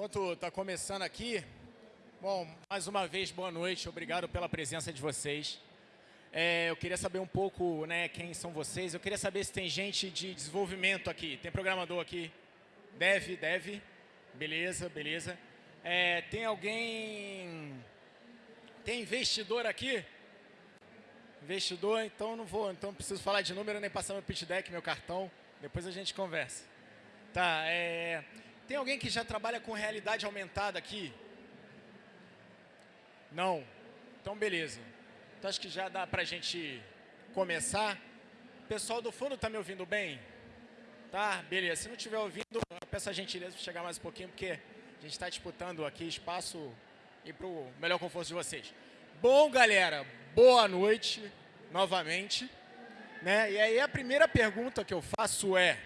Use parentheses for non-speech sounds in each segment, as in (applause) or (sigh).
Enquanto está começando aqui, bom, mais uma vez, boa noite, obrigado pela presença de vocês. É, eu queria saber um pouco né, quem são vocês, eu queria saber se tem gente de desenvolvimento aqui, tem programador aqui? Deve, deve, beleza, beleza. É, tem alguém, tem investidor aqui? Investidor, então não vou, então não preciso falar de número nem passar meu pitch deck, meu cartão, depois a gente conversa. Tá, é... Tem alguém que já trabalha com realidade aumentada aqui? Não? Então, beleza. Então, acho que já dá para a gente começar. Pessoal do fundo está me ouvindo bem? Tá? Beleza. Se não estiver ouvindo, peço a gentileza para chegar mais um pouquinho, porque a gente está disputando aqui espaço e para o melhor conforto de vocês. Bom, galera, boa noite novamente. Né? E aí a primeira pergunta que eu faço é,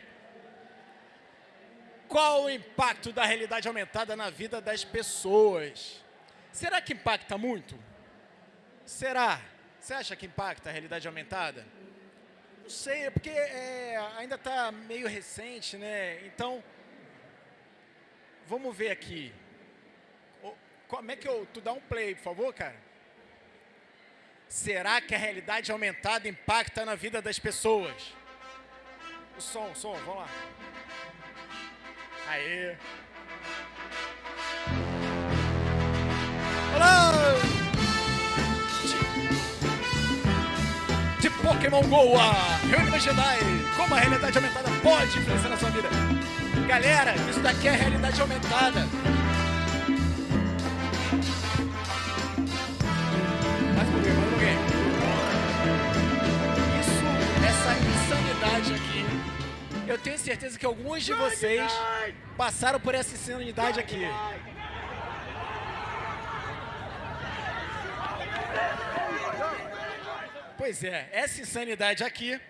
qual o impacto da realidade aumentada na vida das pessoas? Será que impacta muito? Será? Você acha que impacta a realidade aumentada? Não sei, é porque é, ainda está meio recente, né? Então, vamos ver aqui. Como é que eu... Tu dá um play, por favor, cara? Será que a realidade aumentada impacta na vida das pessoas? O som, o som, vamos lá. Aê! Olá! De, Pokémon GO a Jedi, como a realidade aumentada pode influenciar na sua vida. Galera, isso daqui é realidade aumentada. Eu tenho certeza que alguns de vocês passaram por essa insanidade aqui. Pois é, essa insanidade aqui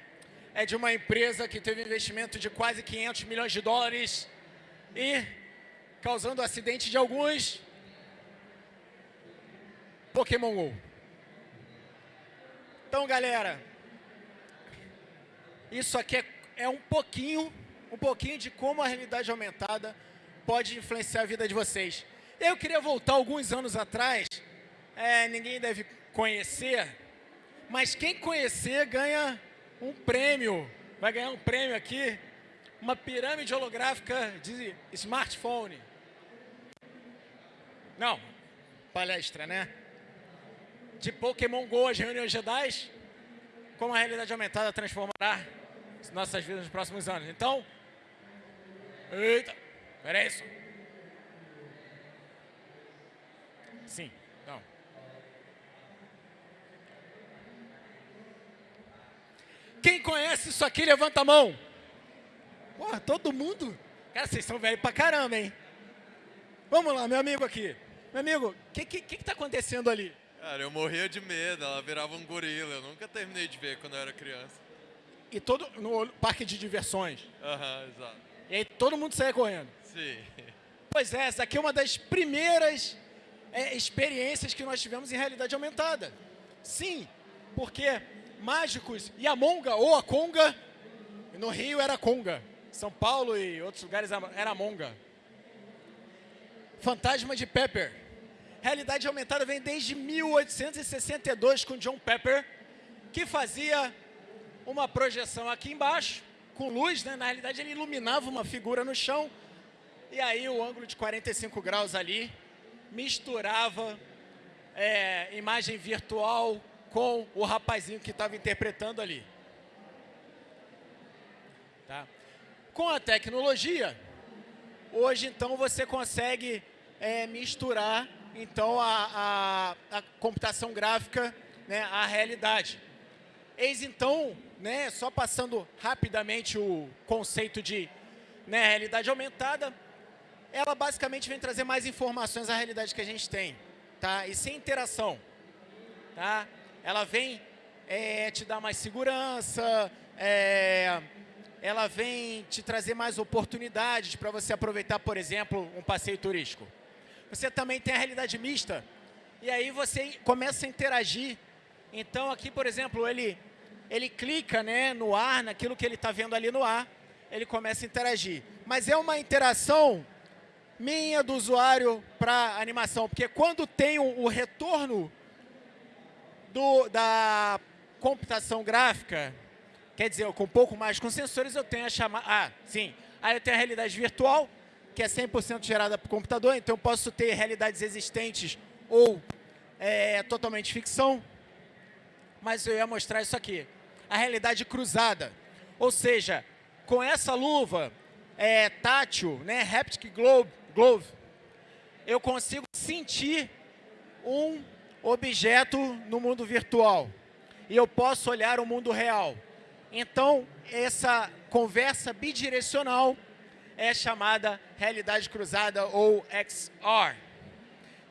é de uma empresa que teve um investimento de quase 500 milhões de dólares e causando acidente de alguns Pokémon GO. Então, galera, isso aqui é é um pouquinho, um pouquinho de como a realidade aumentada pode influenciar a vida de vocês. Eu queria voltar alguns anos atrás, é, ninguém deve conhecer, mas quem conhecer ganha um prêmio, vai ganhar um prêmio aqui, uma pirâmide holográfica de smartphone. Não, palestra, né? De Pokémon GO, as reuniões Jedi, como a realidade aumentada transformará nossas vidas nos próximos anos. Então, eita, era isso. Sim, não. Quem conhece isso aqui, levanta a mão. Porra, todo mundo? Cara, vocês são velhos pra caramba, hein? Vamos lá, meu amigo aqui. Meu amigo, o que, que, que, que tá acontecendo ali? Cara, eu morria de medo, ela virava um gorila. Eu nunca terminei de ver quando eu era criança e todo no parque de diversões. Uhum, exato. E aí todo mundo saia correndo. Sim. Pois é, essa aqui é uma das primeiras é, experiências que nós tivemos em realidade aumentada. Sim, porque mágicos e a Monga, ou a Conga, no Rio era Conga, São Paulo e outros lugares era Monga. Fantasma de Pepper. Realidade aumentada vem desde 1862 com John Pepper, que fazia uma projeção aqui embaixo, com luz, né? na realidade ele iluminava uma figura no chão, e aí o ângulo de 45 graus ali misturava é, imagem virtual com o rapazinho que estava interpretando ali. Tá? Com a tecnologia, hoje então você consegue é, misturar então a, a, a computação gráfica né, à realidade. Eis então né, só passando rapidamente o conceito de né, realidade aumentada, ela basicamente vem trazer mais informações à realidade que a gente tem, tá? E sem interação, tá? Ela vem é, te dar mais segurança, é, ela vem te trazer mais oportunidades para você aproveitar, por exemplo, um passeio turístico. Você também tem a realidade mista, e aí você começa a interagir. Então aqui, por exemplo, ele ele clica né, no ar, naquilo que ele está vendo ali no ar, ele começa a interagir. Mas é uma interação minha do usuário para animação, porque quando tem o, retorno do, da computação gráfica, quer dizer, com um pouco mais com sensores, eu tenho a chamada... Ah, sim. Aí eu tenho a realidade virtual, que é 100% gerada por computador, então eu posso ter realidades existentes ou é, totalmente ficção. Mas eu ia mostrar isso aqui. A realidade cruzada. Ou seja, com essa luva é, tátil, né, Haptic Glove, Glove, eu consigo sentir um objeto no mundo virtual. E eu posso olhar o mundo real. Então, essa conversa bidirecional é chamada realidade cruzada ou XR.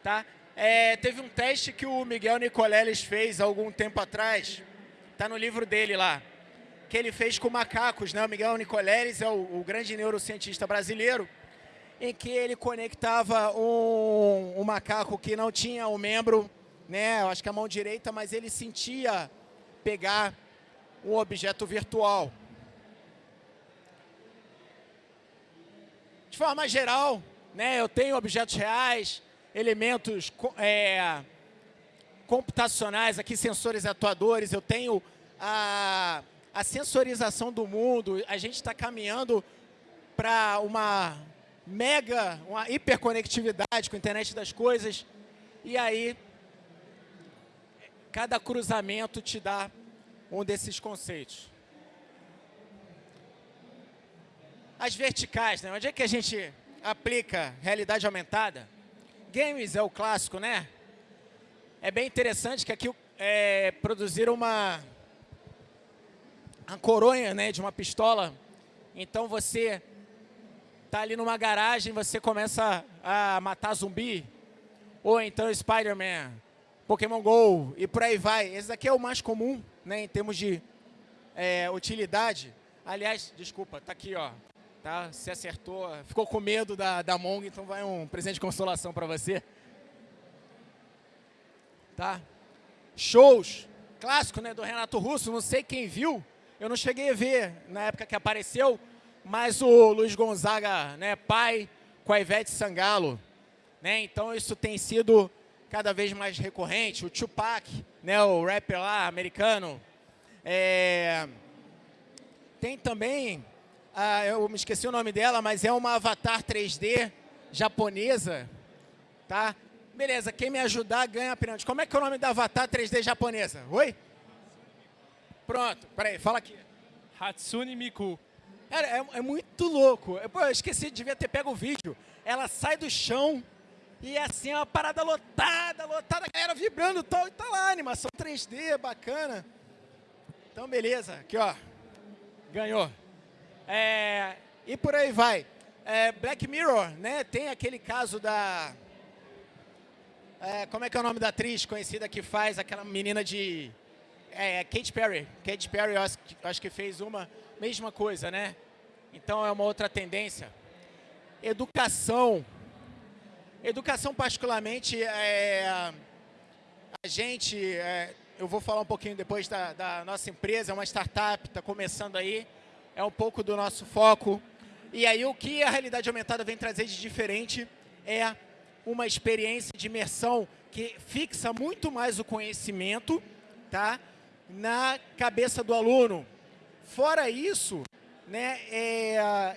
Tá? É, teve um teste que o Miguel Nicoleles fez algum tempo atrás, está no livro dele lá, que ele fez com macacos. Né? O Miguel Nicoleles é o, o grande neurocientista brasileiro, em que ele conectava um, um macaco que não tinha o um membro, né, acho que a mão direita, mas ele sentia pegar um objeto virtual. De forma geral, né, eu tenho objetos reais, elementos é, computacionais, aqui sensores atuadores, eu tenho a, a sensorização do mundo, a gente está caminhando para uma mega, uma hiperconectividade com a internet das coisas, e aí cada cruzamento te dá um desses conceitos. As verticais, né? Onde é que a gente aplica realidade aumentada? Games é o clássico, né? É bem interessante que aqui é, produziram uma, uma coronha né, de uma pistola. Então você tá ali numa garagem, você começa a matar zumbi. Ou então Spider-Man, Pokémon GO e por aí vai. Esse aqui é o mais comum né, em termos de é, utilidade. Aliás, desculpa, tá aqui, ó tá? Se acertou, ficou com medo da, da Mong, então vai um presente de consolação para você. Tá? Shows, clássico, né, do Renato Russo, não sei quem viu, eu não cheguei a ver na época que apareceu, mas o Luiz Gonzaga, né, pai, com a Ivete Sangalo, né, então isso tem sido cada vez mais recorrente, o Tupac, né, o rapper lá, americano, é... tem também ah, eu me esqueci o nome dela, mas é uma avatar 3D japonesa, tá? Beleza, quem me ajudar ganha pirâmide. Como é que é o nome da avatar 3D japonesa? Oi? Pronto, peraí, fala aqui. Hatsune Miku. É, é, é muito louco. Eu, pô, eu esqueci, devia ter pego o vídeo. Ela sai do chão e é assim, é uma parada lotada, lotada, a galera vibrando e tal, e tá lá, animação 3D, bacana. Então, beleza, aqui ó, ganhou. É, e por aí vai. É, Black Mirror, né? Tem aquele caso da... É, como é que é o nome da atriz conhecida que faz aquela menina de... É, Kate Perry. Kate Perry, eu acho, acho que fez uma mesma coisa, né? Então é uma outra tendência. Educação. Educação particularmente, é, a gente, é, eu vou falar um pouquinho depois da, da nossa empresa, é uma startup, está começando aí é um pouco do nosso foco. E aí o que a realidade aumentada vem trazer de diferente é uma experiência de imersão que fixa muito mais o conhecimento tá, na cabeça do aluno. Fora isso, né, é,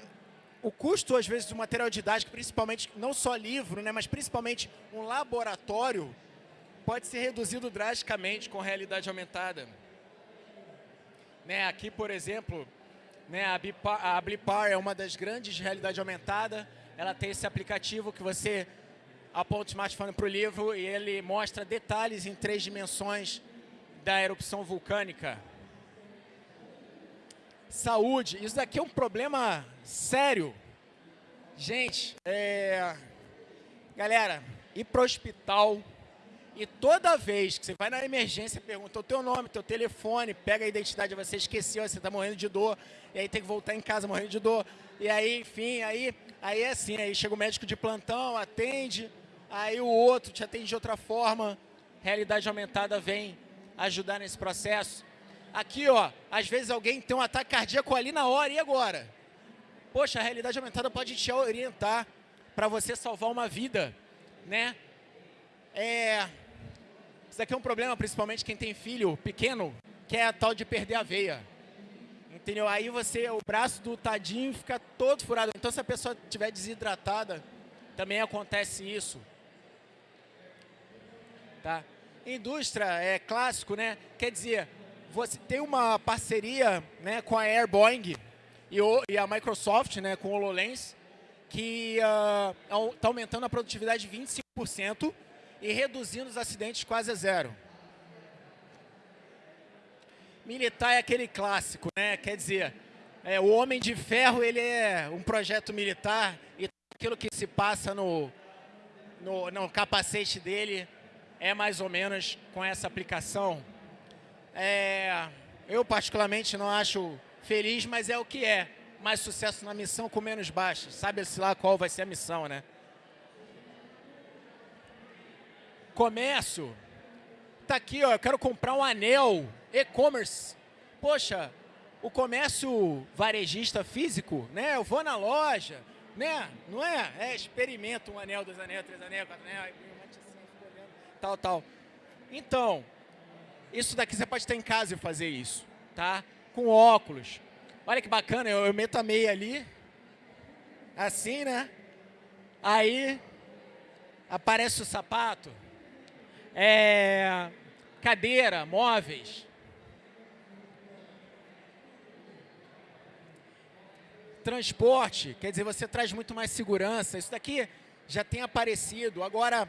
o custo, às vezes, do material didático, principalmente, não só livro, né, mas principalmente um laboratório, pode ser reduzido drasticamente com realidade aumentada. Né, aqui, por exemplo, né, a, Bipar, a Blipar é uma das grandes realidade aumentada. Ela tem esse aplicativo que você aponta o smartphone para o livro e ele mostra detalhes em três dimensões da erupção vulcânica. Saúde, isso daqui é um problema sério. Gente, é... galera, ir para o hospital e toda vez que você vai na emergência, pergunta o teu nome, teu telefone, pega a identidade, você esqueceu, você está morrendo de dor, e aí tem que voltar em casa morrendo de dor. E aí, enfim, aí, aí é assim, aí chega o médico de plantão, atende, aí o outro te atende de outra forma. Realidade aumentada vem ajudar nesse processo. Aqui, ó, às vezes alguém tem um ataque cardíaco ali na hora, e agora? Poxa, a realidade aumentada pode te orientar para você salvar uma vida, né? É, isso aqui é um problema, principalmente quem tem filho pequeno, que é a tal de perder a veia. Entendeu? Aí você, o braço do tadinho fica todo furado. Então, se a pessoa estiver desidratada, também acontece isso. Tá? Indústria é clássico, né? Quer dizer, você tem uma parceria né, com a Air Boeing e, e a Microsoft, né, com o HoloLens, que está uh, aumentando a produtividade 25% e reduzindo os acidentes quase a zero. Militar é aquele clássico, né? Quer dizer, é, o Homem de Ferro ele é um projeto militar e aquilo que se passa no, no, no capacete dele é mais ou menos com essa aplicação. É, eu particularmente não acho feliz, mas é o que é. Mais sucesso na missão com menos baixas. Sabe-se lá qual vai ser a missão, né? Comércio. Tá aqui, ó, eu quero comprar um anel e-commerce. Poxa, o comércio varejista físico, né? Eu vou na loja, né? Não é? É, experimento um anel, dois anéis, três anéis, quatro anéis, tal, tal. Então, isso daqui você pode estar em casa e fazer isso, tá? Com óculos. Olha que bacana, eu, eu meto a meia ali, assim, né? Aí, aparece o sapato, é, cadeira, móveis. Transporte, quer dizer, você traz muito mais segurança. Isso daqui já tem aparecido. Agora,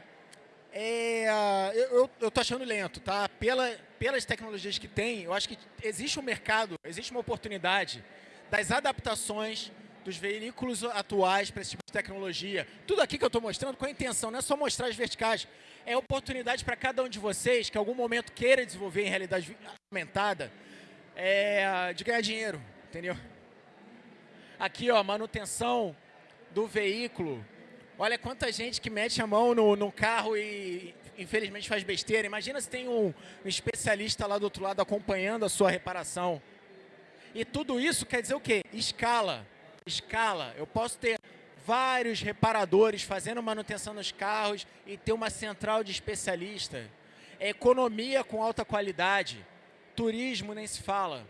é, eu, eu tô achando lento, tá? Pela, pelas tecnologias que tem, eu acho que existe um mercado, existe uma oportunidade das adaptações dos veículos atuais para esse tipo de tecnologia. Tudo aqui que eu estou mostrando com a intenção, não é só mostrar as verticais, é oportunidade para cada um de vocês que em algum momento queira desenvolver em realidade aumentada, é, de ganhar dinheiro, entendeu? Aqui, ó, manutenção do veículo. Olha quanta gente que mete a mão no, no carro e infelizmente faz besteira. Imagina se tem um, um especialista lá do outro lado acompanhando a sua reparação. E tudo isso quer dizer o quê? Escala escala. Eu posso ter vários reparadores fazendo manutenção nos carros e ter uma central de especialista. É economia com alta qualidade. Turismo nem se fala.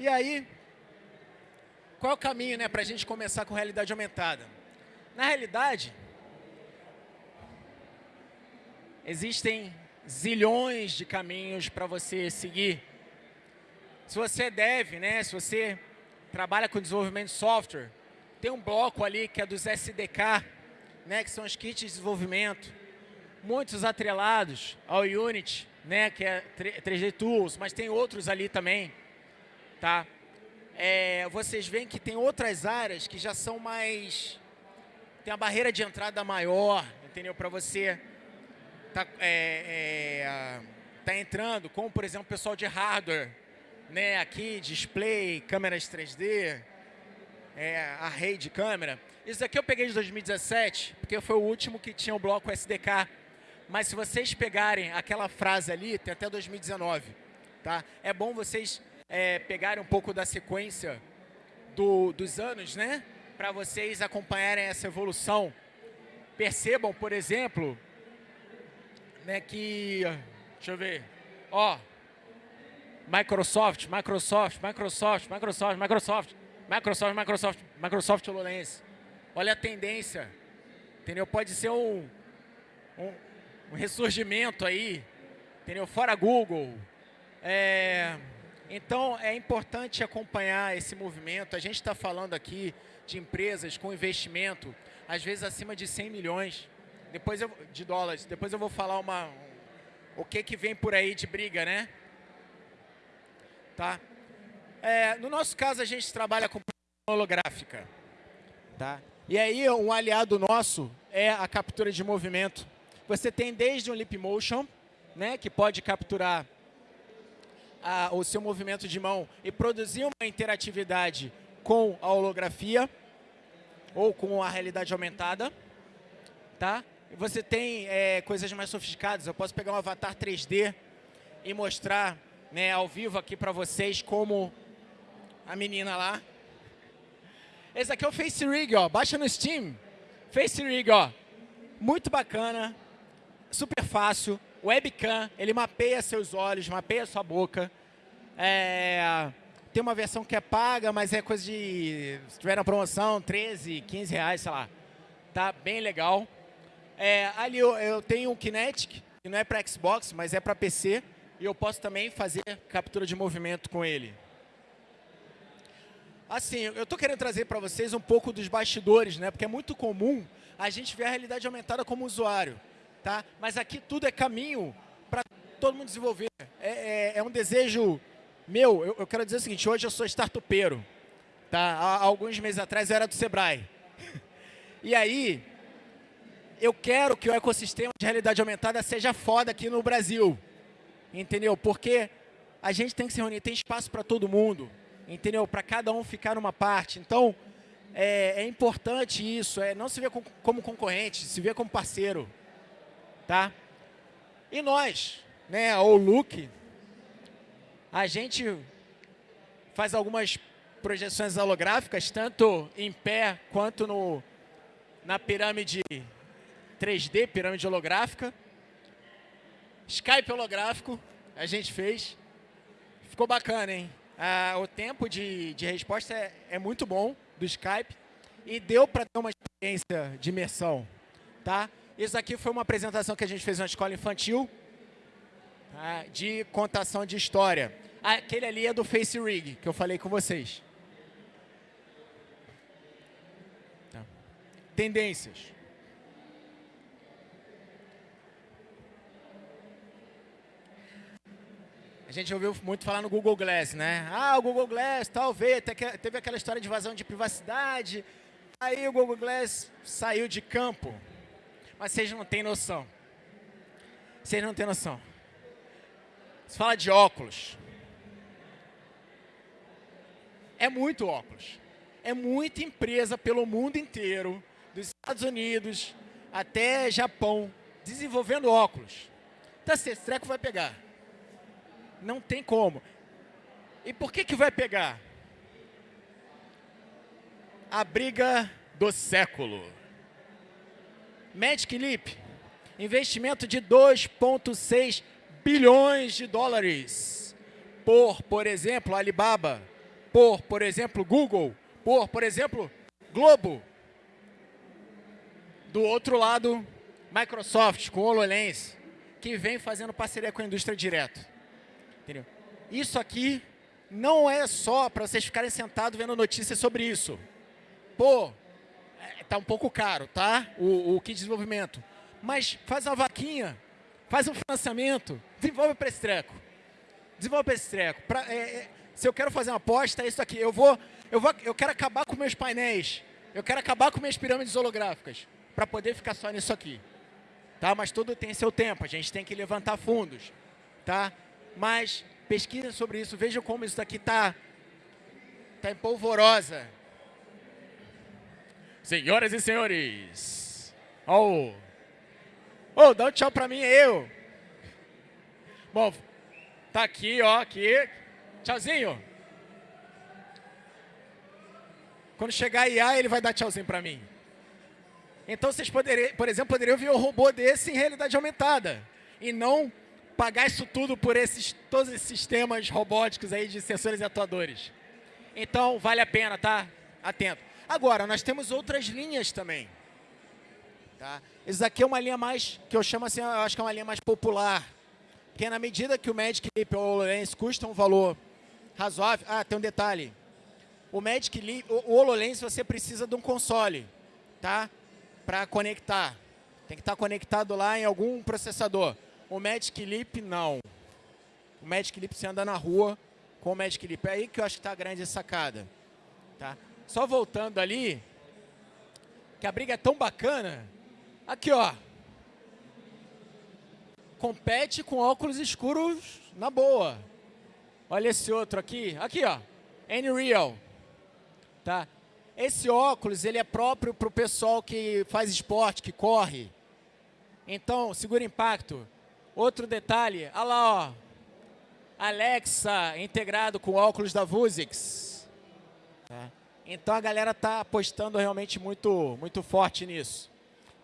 E aí, qual é o caminho né, para a gente começar com realidade aumentada? Na realidade, existem zilhões de caminhos para você seguir. Se você deve, né, se você trabalha com desenvolvimento de software, tem um bloco ali que é dos SDK, né, que são os kits de desenvolvimento, muitos atrelados ao Unity, né, que é 3D Tools, mas tem outros ali também, tá? É, vocês veem que tem outras áreas que já são mais... tem a barreira de entrada maior, entendeu? Para você tá, é, é, tá entrando, como por exemplo o pessoal de hardware, né, aqui, display, câmeras 3D, é, array de câmera. Isso aqui eu peguei de 2017, porque foi o último que tinha o bloco SDK. Mas se vocês pegarem aquela frase ali, tem até 2019, tá? É bom vocês é, pegarem um pouco da sequência do, dos anos, né? Para vocês acompanharem essa evolução. Percebam, por exemplo, né, que, deixa eu ver, ó, Microsoft, Microsoft, Microsoft, Microsoft, Microsoft, Microsoft, Microsoft, Microsoft HoloLens. Olha a tendência, entendeu? Pode ser um, um, um ressurgimento aí, entendeu? Fora Google. É, então, é importante acompanhar esse movimento. A gente está falando aqui de empresas com investimento, às vezes acima de 100 milhões depois eu, de dólares. Depois eu vou falar uma, o que, que vem por aí de briga, né? Tá? É, no nosso caso, a gente trabalha com holográfica. Tá? E aí, um aliado nosso é a captura de movimento. Você tem desde um Leap Motion, né, que pode capturar a, o seu movimento de mão e produzir uma interatividade com a holografia ou com a realidade aumentada. Tá? Você tem é, coisas mais sofisticadas. Eu posso pegar um avatar 3D e mostrar né, ao vivo aqui para vocês como a menina lá. Esse aqui é o Face Rig, ó. Baixa no Steam. Face Rig, ó. Muito bacana. Super fácil. Webcam, ele mapeia seus olhos, mapeia sua boca. É, tem uma versão que é paga, mas é coisa de... Se tiver na promoção, 13, 15 reais, sei lá. Tá bem legal. É, ali eu, eu tenho o Kinetic, que não é para Xbox, mas é para PC. E eu posso também fazer captura de movimento com ele. Assim, eu estou querendo trazer para vocês um pouco dos bastidores, né? Porque é muito comum a gente ver a realidade aumentada como usuário, tá? Mas aqui tudo é caminho para todo mundo desenvolver. É, é, é um desejo meu. Eu, eu, quero dizer o seguinte: hoje eu sou startupeiro, tá? Há, alguns meses atrás eu era do Sebrae. (laughs) e aí, eu quero que o ecossistema de realidade aumentada seja foda aqui no Brasil, entendeu? Porque a gente tem que se reunir, tem espaço para todo mundo entendeu? Para cada um ficar numa parte. Então, é, é importante isso, é não se ver como concorrente, se ver como parceiro, tá? E nós, né, o Luke, a gente faz algumas projeções holográficas, tanto em pé quanto no, na pirâmide 3D, pirâmide holográfica. Skype holográfico, a gente fez. Ficou bacana, hein? Ah, o tempo de, de resposta é, é, muito bom do Skype e deu para ter uma experiência de imersão. Tá? Isso aqui foi uma apresentação que a gente fez na escola infantil tá? de contação de história. Aquele ali é do Face Rig, que eu falei com vocês. Tá. Tendências. A gente ouviu muito falar no Google Glass, né? Ah, o Google Glass, talvez, teve aquela história de invasão de privacidade, aí o Google Glass saiu de campo. Mas vocês não têm noção. Vocês não têm noção. Você fala de óculos. É muito óculos. É muita empresa pelo mundo inteiro, dos Estados Unidos até Japão, desenvolvendo óculos. Então, esse treco vai pegar. Não tem como. E por que, que vai pegar? A briga do século. Magic Leap, investimento de 2,6 bilhões de dólares por, por exemplo, Alibaba, por, por exemplo, Google, por, por exemplo, Globo. Do outro lado, Microsoft com HoloLens, que vem fazendo parceria com a indústria direto. Entendeu? Isso aqui não é só para vocês ficarem sentados vendo notícias sobre isso. Pô, tá um pouco caro, tá? O, o kit de desenvolvimento. Mas faz uma vaquinha, faz um financiamento, desenvolve para esse treco. Desenvolve para esse treco. Pra, é, é, se eu quero fazer uma aposta, é isso aqui. Eu vou, eu vou, eu quero acabar com meus painéis. Eu quero acabar com minhas pirâmides holográficas para poder ficar só nisso aqui. Tá? Mas tudo tem seu tempo. A gente tem que levantar fundos, tá? mas pesquisem sobre isso, vejam como isso daqui está tá em polvorosa. Senhoras e senhores, oh, oh, dá um tchau para mim, eu. Bom, tá aqui, ó, aqui, tchauzinho. Quando chegar a IA, ele vai dar tchauzinho para mim. Então vocês poderiam, por exemplo, poderiam ver um robô desse em realidade aumentada e não pagar isso tudo por esses, todos esses sistemas robóticos aí de sensores e atuadores. Então, vale a pena, tá? Atento. Agora, nós temos outras linhas também. Tá? Isso aqui é uma linha mais, que eu chamo assim, eu acho que é uma linha mais popular. Porque na medida que o Magic Leap ou o HoloLens custam um valor razoável... Ah, tem um detalhe. O Magic Leap, o HoloLens, você precisa de um console, tá? Para conectar. Tem que estar conectado lá em algum processador. O Magic Leap, não. O Magic Leap, você anda na rua com o Magic Leap. É aí que eu acho que está a grande sacada. Tá? Só voltando ali, que a briga é tão bacana. Aqui, ó. Compete com óculos escuros na boa. Olha esse outro aqui. Aqui, ó. N-Real. Tá? Esse óculos, ele é próprio para o pessoal que faz esporte, que corre. Então, segura impacto. Outro detalhe, olha lá, ó. Alexa integrado com óculos da Vuzix. Tá? Então a galera está apostando realmente muito, muito forte nisso.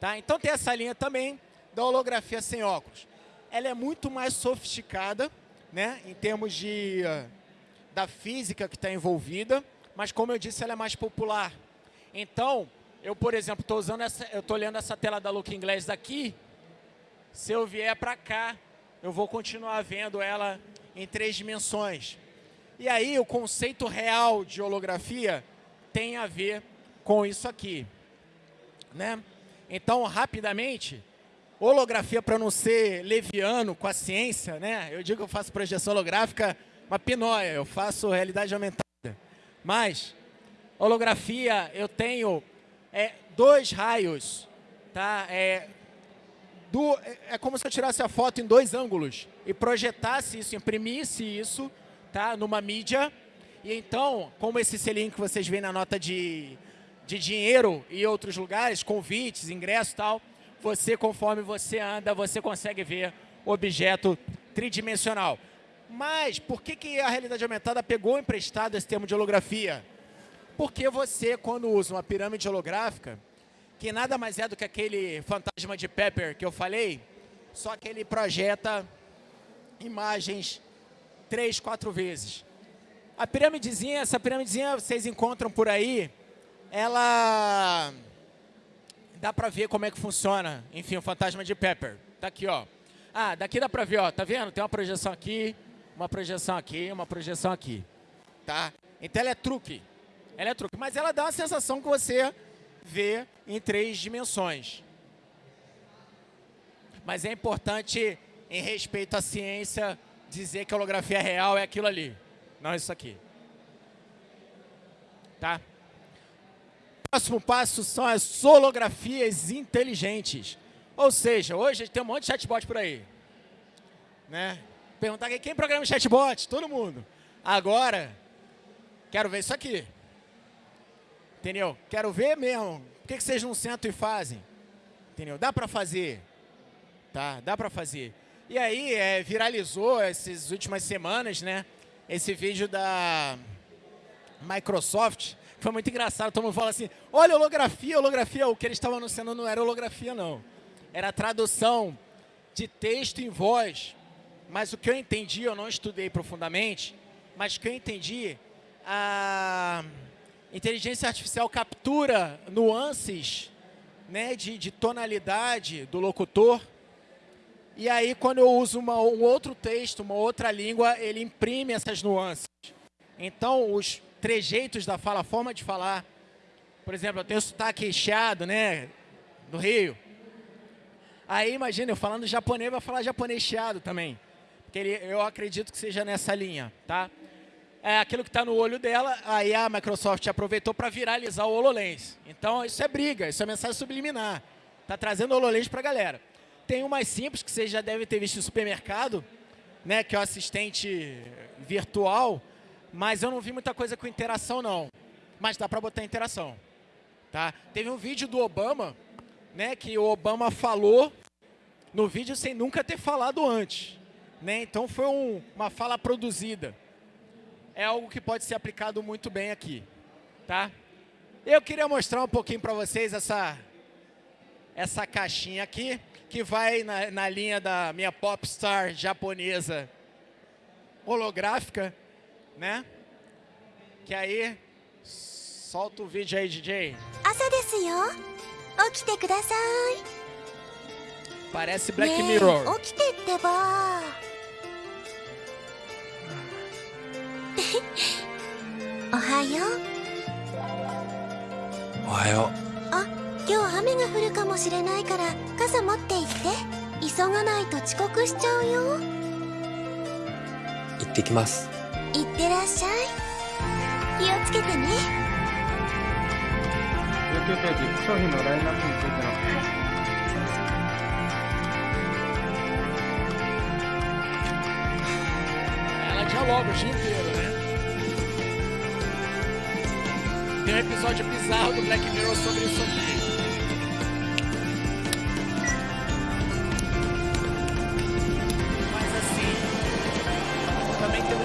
Tá? Então tem essa linha também da holografia sem óculos. Ela é muito mais sofisticada, né, em termos de, uh, da física que está envolvida, mas como eu disse, ela é mais popular. Então, eu, por exemplo, estou usando essa, eu estou olhando essa tela da Look Inglês daqui, se eu vier para cá, eu vou continuar vendo ela em três dimensões. E aí, o conceito real de holografia tem a ver com isso aqui. Né? Então, rapidamente, holografia para não ser leviano com a ciência, né? Eu digo que eu faço projeção holográfica, uma pinóia, eu faço realidade aumentada. Mas, holografia, eu tenho é, dois raios, tá? É, do, é, como se eu tirasse a foto em dois ângulos e projetasse isso, imprimisse isso, tá? Numa mídia e então, como esse selinho que vocês veem na nota de, de dinheiro e outros lugares, convites, ingressos e tal, você, conforme você anda, você consegue ver objeto tridimensional. Mas por que, que a realidade aumentada pegou emprestado esse termo de holografia? Porque você, quando usa uma pirâmide holográfica, que nada mais é do que aquele fantasma de Pepper que eu falei, só que ele projeta imagens três, quatro vezes. A pirâmidezinha, essa pirâmidezinha vocês encontram por aí, ela dá para ver como é que funciona. Enfim, o fantasma de Pepper. Tá aqui, ó. Ah, daqui dá para ver, ó. Tá vendo? Tem uma projeção aqui, uma projeção aqui, uma projeção aqui. Tá? Então ela é truque. Ela é truque. Mas ela dá a sensação que você vê em três dimensões. Mas é importante, em respeito à ciência, dizer que a holografia real é aquilo ali. Não isso aqui. Tá? Próximo passo são as holografias inteligentes. Ou seja, hoje tem um monte de chatbot por aí. Né? Perguntar quem programa chatbot? Todo mundo. Agora, quero ver isso aqui. Entendeu? Quero ver mesmo. Por que, que vocês não sentam e fazem? Entendeu? Dá para fazer. Tá? Dá para fazer. E aí, é, viralizou essas últimas semanas, né? Esse vídeo da Microsoft, foi muito engraçado, todo mundo fala assim, olha holografia, holografia, o que eles estavam anunciando não era holografia não, era tradução de texto em voz, mas o que eu entendi, eu não estudei profundamente, mas o que eu entendi, a inteligência artificial captura nuances né, de, de tonalidade do locutor, e aí, quando eu uso uma, um outro texto, uma outra língua, ele imprime essas nuances. Então, os trejeitos da fala, a forma de falar. Por exemplo, eu tenho sotaque chiado, né? Do Rio. Aí, imagina, eu falando japonês, vai falar japonês chiado também. Porque ele, eu acredito que seja nessa linha, tá? É aquilo que está no olho dela, aí a Microsoft aproveitou para viralizar o HoloLens. Então, isso é briga, isso é mensagem subliminar. Está trazendo o HoloLens para a galera. Tem o mais simples, que vocês já devem ter visto no supermercado, né, que é o assistente virtual, mas eu não vi muita coisa com interação, não. Mas dá para botar interação. Tá? Teve um vídeo do Obama, né, que o Obama falou no vídeo sem nunca ter falado antes. Né? Então foi um, uma fala produzida. É algo que pode ser aplicado muito bem aqui. Tá? Eu queria mostrar um pouquinho para vocês essa, essa caixinha aqui que vai na, na linha da minha popstar japonesa holográfica, né? Que aí, solta o vídeo aí, DJ. Parece Black Mirror. Ohayo. (laughs) Ohayo. Ah. 今日雨が降るかもしれないから傘持って行って。急がないと遅刻しちゃうよ。行ってきます。行ってらっしゃい。気をつけてね。19ページ商品のラインナップについての? Tem um episódio bizarro do Black Mirror sobre isso. aqui.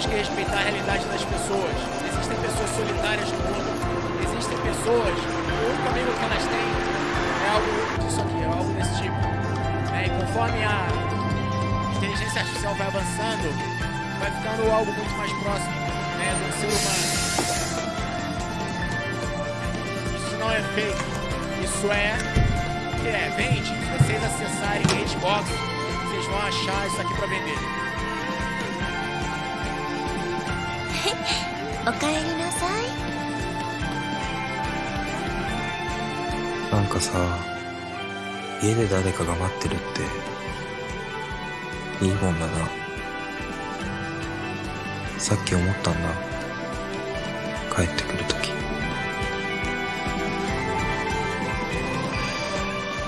Que respeitar a realidade das pessoas. Existem pessoas solitárias no mundo. Existem pessoas o único amigo que elas têm é algo disso aqui, é algo desse tipo. É, e conforme a inteligência artificial vai avançando, vai ficando algo muito mais próximo né, do ser humano. Isso não é fake. Isso é que é, vende. Se vocês acessarem Xbox, vocês vão achar isso aqui para vender. おかえりなさい。なんかさ家で誰かが待ってるっていいもんだな。さっき思ったんだ。帰ってくる時。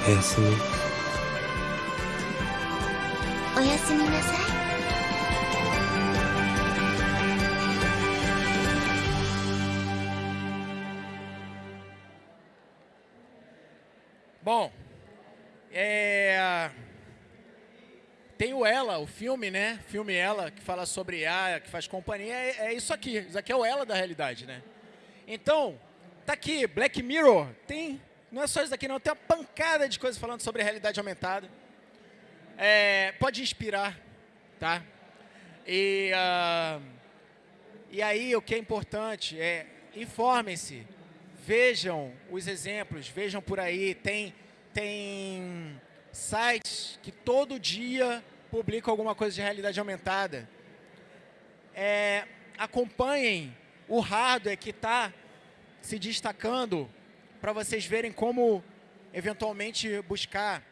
おやすみ。おやすみなさい Bom, é... tem o Ela, o filme, né? Filme Ela, que fala sobre a, que faz companhia, é, é isso aqui. Isso aqui é o Ela da realidade, né? Então, tá aqui, Black Mirror, tem, não é só isso aqui não, tem uma pancada de coisas falando sobre realidade aumentada. É, pode inspirar, tá? E, uh, e aí, o que é importante é, informem-se, vejam os exemplos, vejam por aí, tem, tem sites que todo dia publicam alguma coisa de realidade aumentada. É, acompanhem o hardware que está se destacando para vocês verem como eventualmente buscar.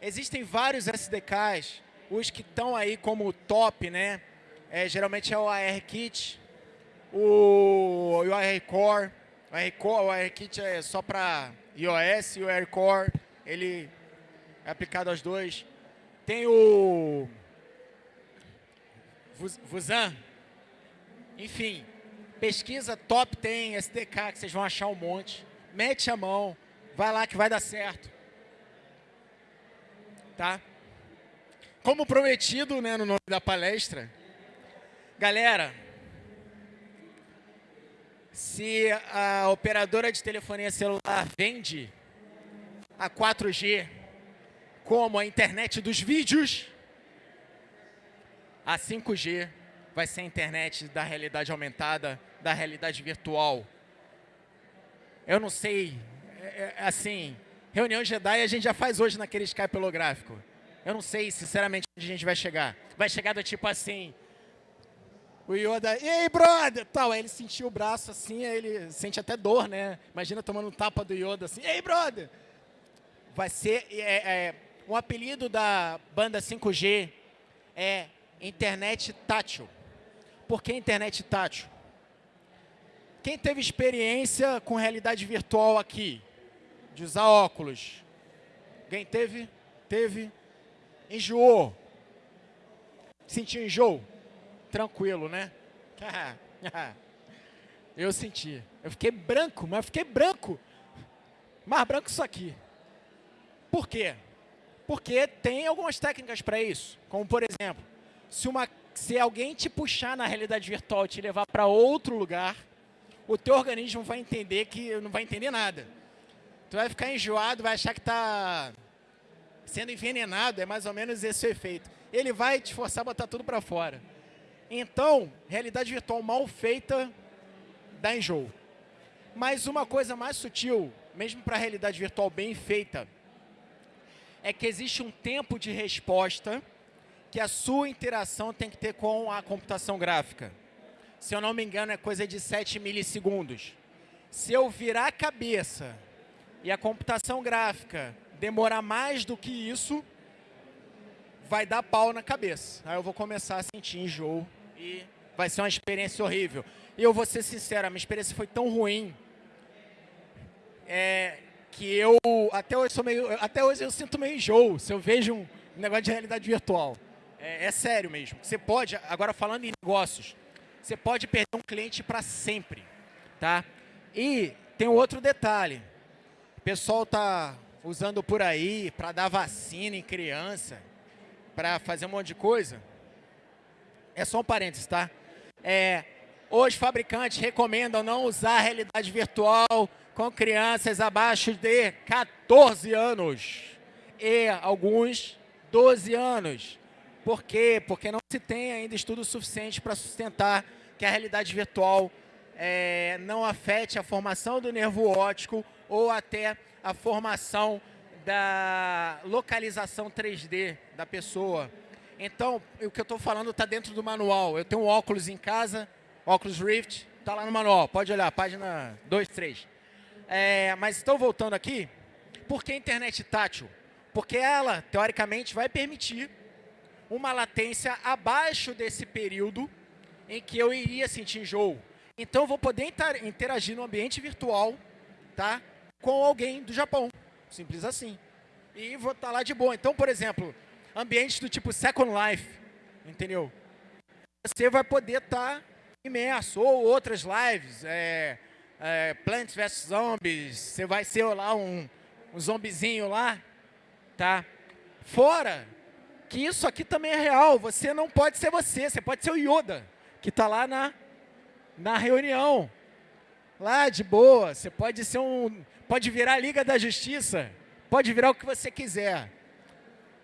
Existem vários SDKs, os que estão aí como top, né? É, geralmente é o ARKit, o, o ARCore, o ARCore, o ARKit é só para iOS e o AirCore, ele é aplicado aos dois. Tem o Vuzan, enfim, pesquisa top tem SDK que vocês vão achar um monte. Mete a mão, vai lá que vai dar certo. Tá? Como prometido né, no nome da palestra, galera, se a operadora de telefonia celular vende a 4G como a internet dos vídeos, a 5G vai ser a internet da realidade aumentada, da realidade virtual. Eu não sei, é, é, assim, reunião Jedi a gente já faz hoje naquele Skype holográfico. Eu não sei, sinceramente, onde a gente vai chegar. Vai chegar do tipo assim, o Yoda, ei, brother! Tal, aí ele sentiu o braço assim, aí ele sente até dor, né? Imagina tomando um tapa do Yoda assim, ei, brother! Vai ser, é, é, um apelido da banda 5G é internet tátil. Por que internet tátil? Quem teve experiência com realidade virtual aqui? De usar óculos? Quem teve? Teve? Enjoou? Sentiu enjoo? Tranquilo, né? (laughs) Eu senti. Eu fiquei branco, mas fiquei branco. Mais branco isso aqui. Por quê? Porque tem algumas técnicas para isso. Como, por exemplo, se, uma, se alguém te puxar na realidade virtual e te levar para outro lugar, o teu organismo vai entender que não vai entender nada. Tu vai ficar enjoado, vai achar que está sendo envenenado, é mais ou menos esse o efeito. Ele vai te forçar a botar tudo para fora. Então, realidade virtual mal feita dá enjoo. Mas uma coisa mais sutil, mesmo para a realidade virtual bem feita, é que existe um tempo de resposta que a sua interação tem que ter com a computação gráfica. Se eu não me engano, é coisa de 7 milissegundos. Se eu virar a cabeça e a computação gráfica demorar mais do que isso, vai dar pau na cabeça. Aí eu vou começar a sentir enjoo e vai ser uma experiência horrível. E eu vou ser sincero, a minha experiência foi tão ruim é, que eu até hoje, sou meio, até hoje eu sinto meio enjoo se eu vejo um negócio de realidade virtual. É, é sério mesmo. Você pode, agora falando em negócios, você pode perder um cliente para sempre. Tá? E tem um outro detalhe. O pessoal está usando por aí para dar vacina em criança, para fazer um monte de coisa. É só um parênteses, tá? É, os fabricantes recomendam não usar realidade virtual com crianças abaixo de 14 anos e alguns 12 anos. Por quê? Porque não se tem ainda estudo suficiente para sustentar que a realidade virtual é, não afete a formação do nervo óptico ou até a formação da localização 3D da pessoa. Então, o que eu estou falando está dentro do manual. Eu tenho um óculos em casa, óculos Rift, está lá no manual. Pode olhar, página 2, 3. É, mas estou voltando aqui, por que internet tátil? Porque ela, teoricamente, vai permitir uma latência abaixo desse período em que eu iria sentir enjoo. Então, vou poder interagir no ambiente virtual tá, com alguém do Japão. Simples assim. E vou estar tá lá de boa. Então, por exemplo, ambientes do tipo Second Life, entendeu? Você vai poder estar tá imerso. Ou outras lives, é, é, Plants vs Zombies, você vai ser lá um, um zombizinho lá, tá? Fora que isso aqui também é real, você não pode ser você, você pode ser o Yoda, que está lá na, na reunião. Lá de boa, você pode ser um. Pode virar a Liga da Justiça, pode virar o que você quiser.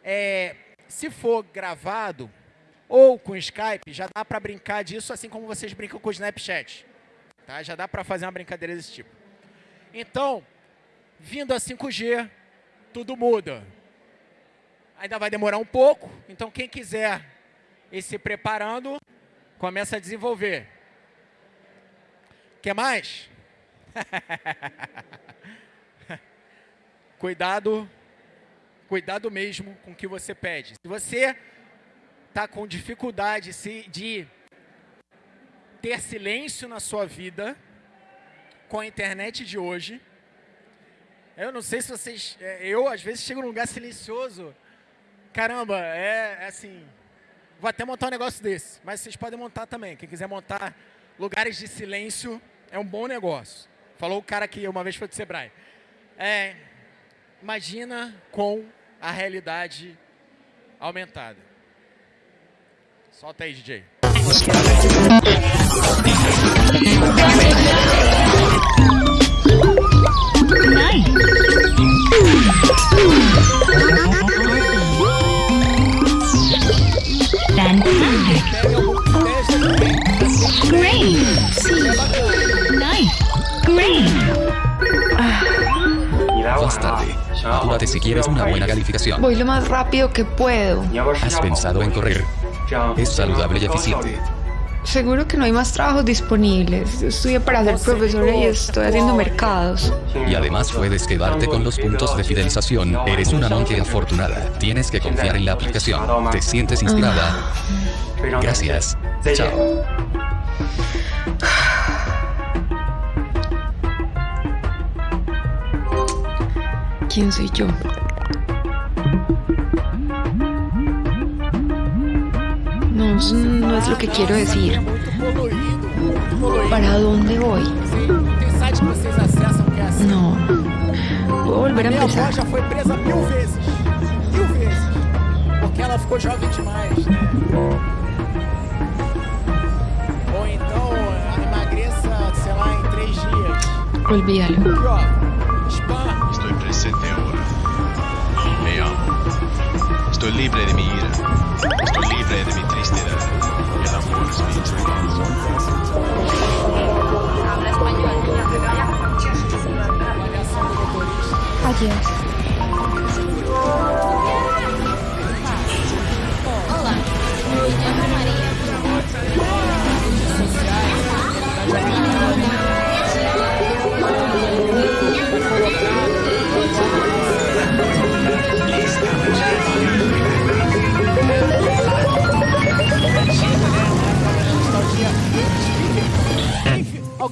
É, se for gravado ou com Skype, já dá para brincar disso assim como vocês brincam com o Snapchat. Tá? Já dá para fazer uma brincadeira desse tipo. Então, vindo a 5G, tudo muda. Ainda vai demorar um pouco, então quem quiser ir se preparando, começa a desenvolver. Quer mais? (laughs) cuidado, cuidado mesmo com o que você pede. Se você está com dificuldade de ter silêncio na sua vida com a internet de hoje, eu não sei se vocês... É, eu, às vezes, chego num lugar silencioso. Caramba, é, é assim... Vou até montar um negócio desse, mas vocês podem montar também. Quem quiser montar lugares de silêncio é um bom negócio. Falou o cara que uma vez foi do Sebrae. É, imagina com a realidade aumentada. Solta aí, DJ. Más tarde. Apúrate si quieres una buena calificación. Voy lo más rápido que puedo. ¿Has pensado en correr? Es saludable y eficiente. Seguro que no hay más trabajos disponibles. Estudié para ser profesora y estoy haciendo mercados. Y además puedes quedarte con los puntos de fidelización. Eres una monje afortunada. Tienes que confiar en la aplicación. ¿Te sientes inspirada? Gracias. Chao. ¿Quién soy yo? No, no es lo que quiero decir. ¿Para dónde voy? No. Vou volver a empezar. presa mil. Mil. Porque demais, sei lá. Olvídalo. Presente ahora. Me amo. Estoy libre de mi ira. Estoy libre de mi tristeza. El amor es mi motorista. Adiós.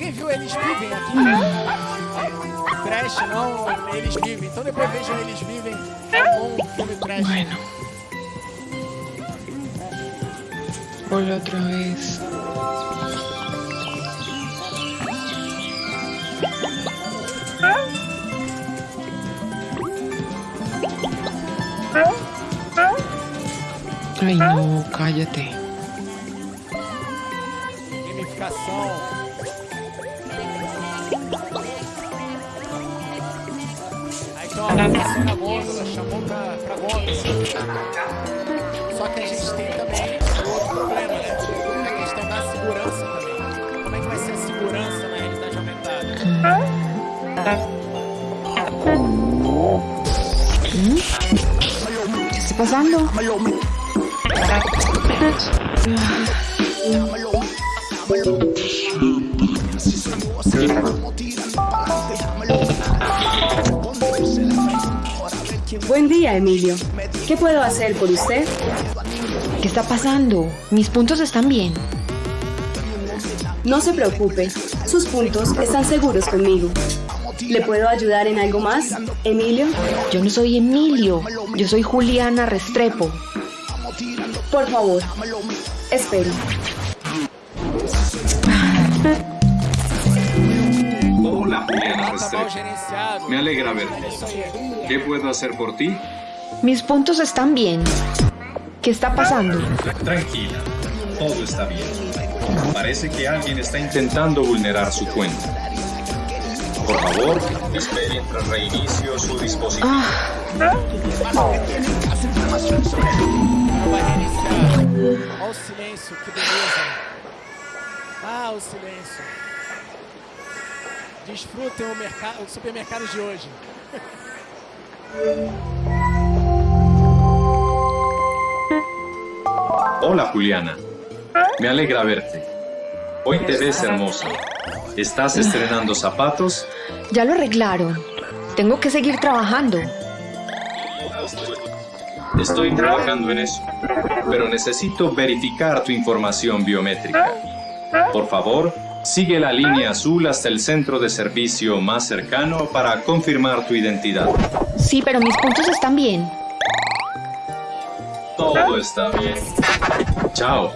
Alguém viu- Eles Vivem aqui? Trash, não, Eles Vivem. Então depois vejam Eles Vivem. É um bom filme trash. Bueno. Hola otra vez. Ay, no, cállate. disposição. Aí gôndola, chamou pra, pra gôndola. Só que a gente tem também outro problema, né? É a questão da segurança também. Como é que vai ser a segurança na realidade aumentada? ¿Qué está pasando? Buen día, Emilio. ¿Qué puedo hacer por usted? ¿Qué está pasando? Mis puntos están bien. No se preocupe, sus puntos están seguros conmigo. ¿Le puedo ayudar en algo más, Emilio? Yo no soy Emilio, yo soy Juliana Restrepo. Por favor, espero. (laughs) Restrepo. gerenciado. Me alegra aí. ¿Qué puedo hacer por ti? Mis puntos están bien. ¿Qué está pasando? Tranquila, todo está bien. Parece que alguien está intentando vulnerar su cuenta. Por favor, espere mientras reinicio su dispositivo. Ah, Vai reiniciar. Olha o silêncio, que beleza. Ah, o silêncio. Desfrutem o, mercado, o supermercado de hoje. (laughs) Hola, Juliana. Me alegra verte. Hoy te ves hermosa. ¿Estás estrenando zapatos? ya lo arreglaron. Tengo que seguir trabajando. Estoy trabajando en eso, pero necesito verificar tu información biométrica. Por favor, sigue la línea azul hasta el centro de servicio más cercano para confirmar tu identidad. Sí, pero mis puntos están bien. Todo está bien. Chao.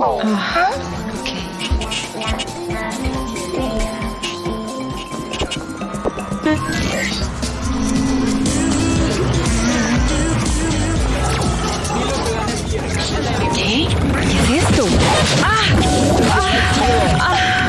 Ah, 아! 아! 아! 아.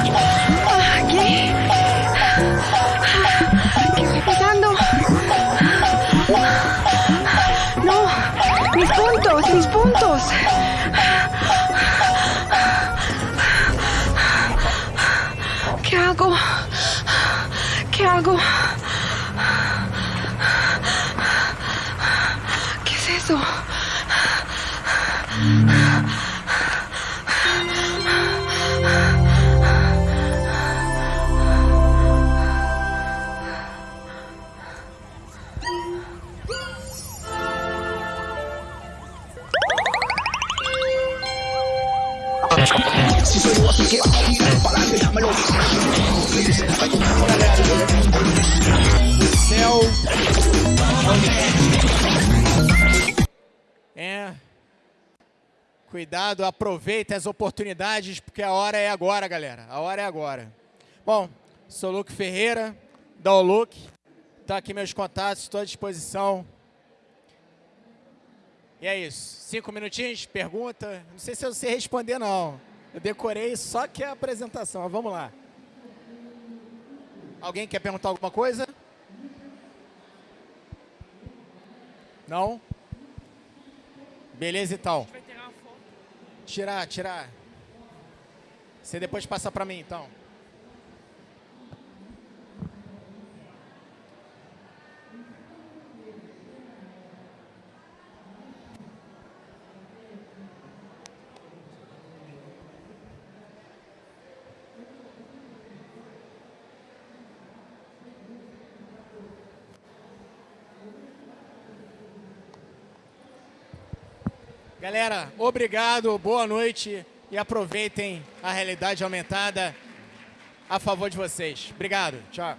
É. Cuidado, aproveitem as oportunidades, porque a hora é agora, galera. A hora é agora. Bom, sou Luke Ferreira, da Oluc. Tá aqui meus contatos, estou à disposição. E é isso. Cinco minutinhos, pergunta. Não sei se eu sei responder, não. Eu decorei só que a apresentação. Vamos lá. Alguém quer perguntar alguma coisa? Não? Beleza, então. Tirar, tirar. Você depois passa pra mim, então. Galera, obrigado, boa noite e aproveitem a realidade aumentada a favor de vocês. Obrigado, tchau.